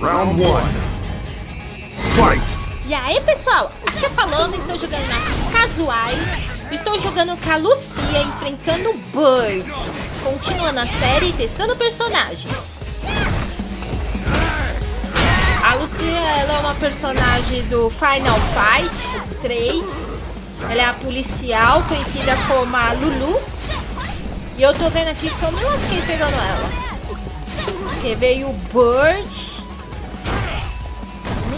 Round one. Fight! E aí, pessoal? Aqui é Paloma, estou jogando nas casuais. Estou jogando com a Lucia, enfrentando o Bird. Continuando a série e testando personagens. A Lucia, ela é uma personagem do Final Fight 3. Ela é a policial, conhecida como a Lulu. E eu tô vendo aqui como eu lasquei pegando ela. Porque veio o Bird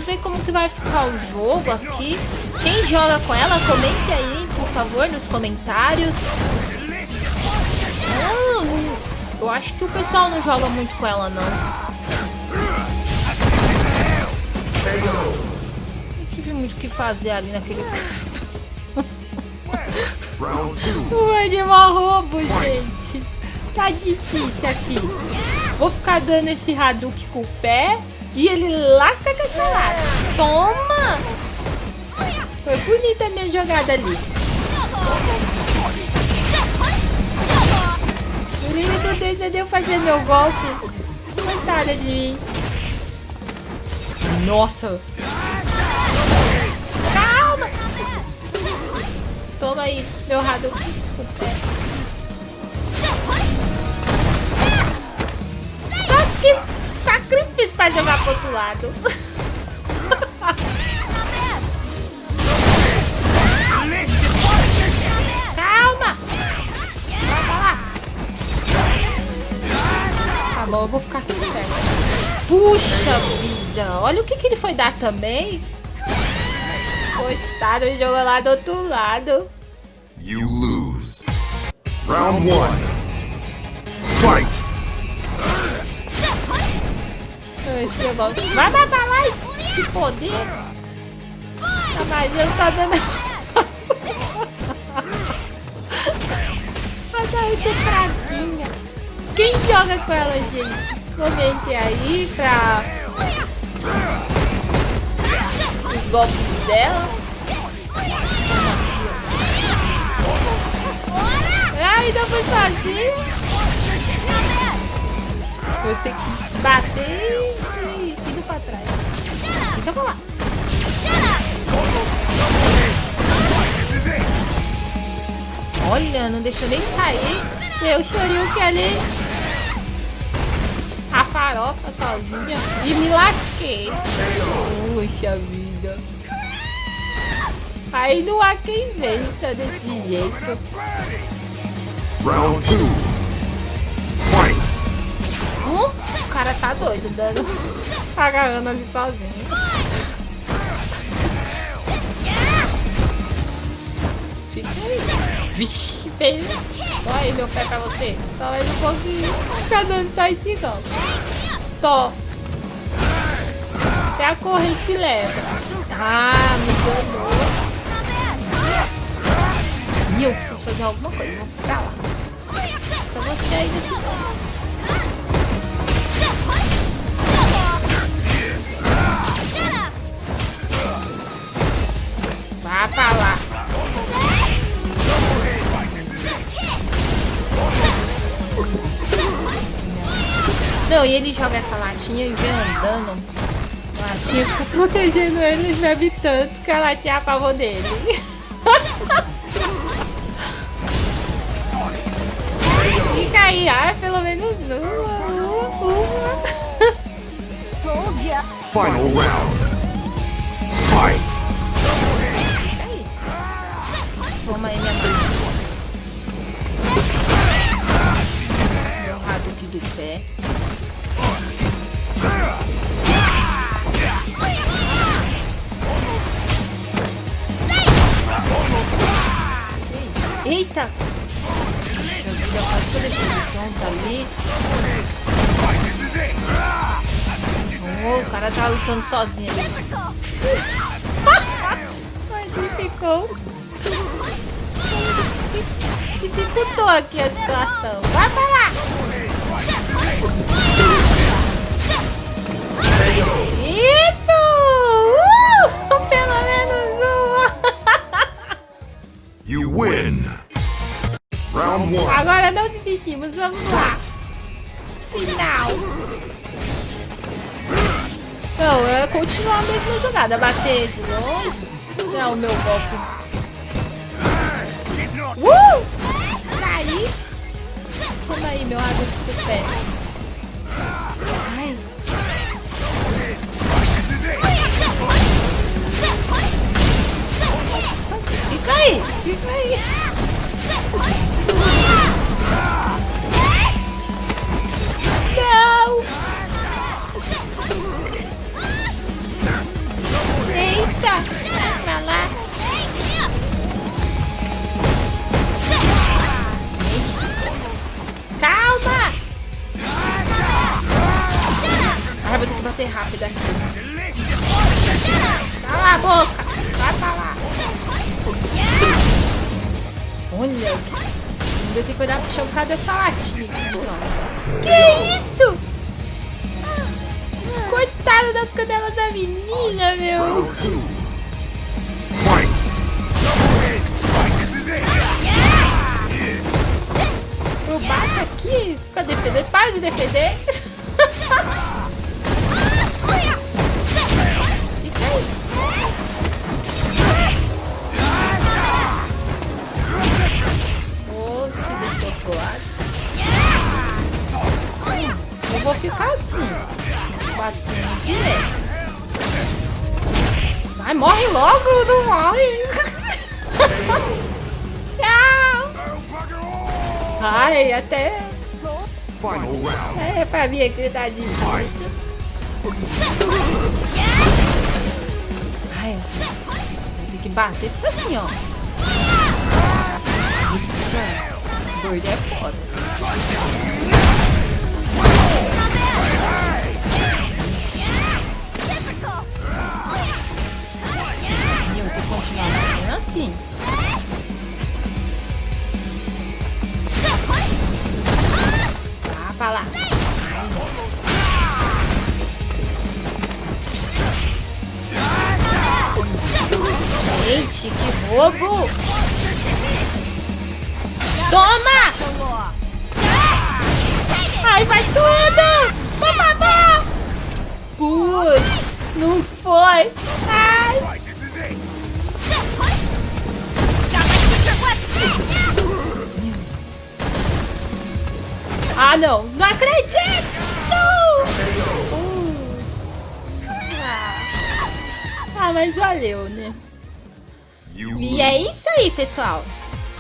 ver como que vai ficar o jogo aqui. Quem joga com ela, comente aí, por favor, nos comentários. Não, eu acho que o pessoal não joga muito com ela, não. Não tive muito o que fazer ali naquele. o animal roubo, gente. Tá difícil aqui. Vou ficar dando esse Hadouken com o pé. E ele lasca com essa lata. Toma! Foi bonita a minha jogada ali. Ele não deixa de eu fazer meu golpe. Coitada de mim. Nossa. Aí, meu rado. Só que sacrifício pra jogar pro outro lado. Calma! Lá. Tá bom, eu vou ficar aqui. Puxa vida! Olha o que, que ele foi dar também. Coitado, jogou lá do outro lado. You lose. Round one. Fight! esse negócio. Vai, vai pra lá, esse poder. Tá, mas eu tá dando... Mas aí que fraquinha. Quem joga com ela, gente? Comente aí pra... Os golpes dela. Ainda foi sozinho. Vou ter que bater pra trás. Fica pra lá. Olha, não deixou nem sair. Eu chorei que ali. A farofa sozinha. E me lasquei. Puxa vida. Aí não há quem vença desse jeito. Round 2. Fight. Hum? O cara tá doido, dando agarrando ali sozinho. Fica aí. Vixe, beijo. Olha aí meu pé pra você. Ele não conseguiu ficar dando só esse gol. Tô. Até a corrente leva. Ah, me enganou. E eu preciso fazer alguma coisa. Vou pra lá. Você aí lado. Vá pra lá. Não, e ele joga essa latinha e vem andando. A latinha fica protegendo ele, bebe tanto que a latinha apavou dele. Fica aí, ah, pelo menos uma, uma. Final round. Fight. Toma aí minha mãe. Meu Hadouken do pé. Eita! Oh, o cara tá lutando sozinho. Mas ele ficou. Dificultou aqui a situação. Vai pra lá! Isso! Uh! Pelo menos uma! You win. Agora não desistimos, vamos lá! Final! Não, é continuar a mesma jogada, bater de longe. Não é meu golpe. Uh! Saí! Toma aí, meu água de pé. Boca! Vai pra lá! Olha! Eu tenho que olhar pro chão por causa dessa latinha. Que isso? Coitada das canelas da menina, meu! Eu bato aqui, fica defendendo. Para de defender! Ai, até. É pra mim aqui tá difícil. Ai, tem que bater. Fica assim, ó. Doido é foda. Eu que continuar batendo assim. Gente, que roubo! Toma! Ai, vai tudo! Por favor! Putz, não foi! Ai! Ah, não! Não acredito! Ah, mas valeu, né? E é isso aí, pessoal.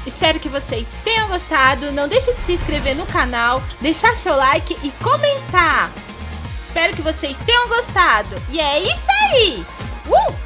Espero que vocês tenham gostado. Não deixe de se inscrever no canal, deixar seu like e comentar. Espero que vocês tenham gostado. E é isso aí. Uh!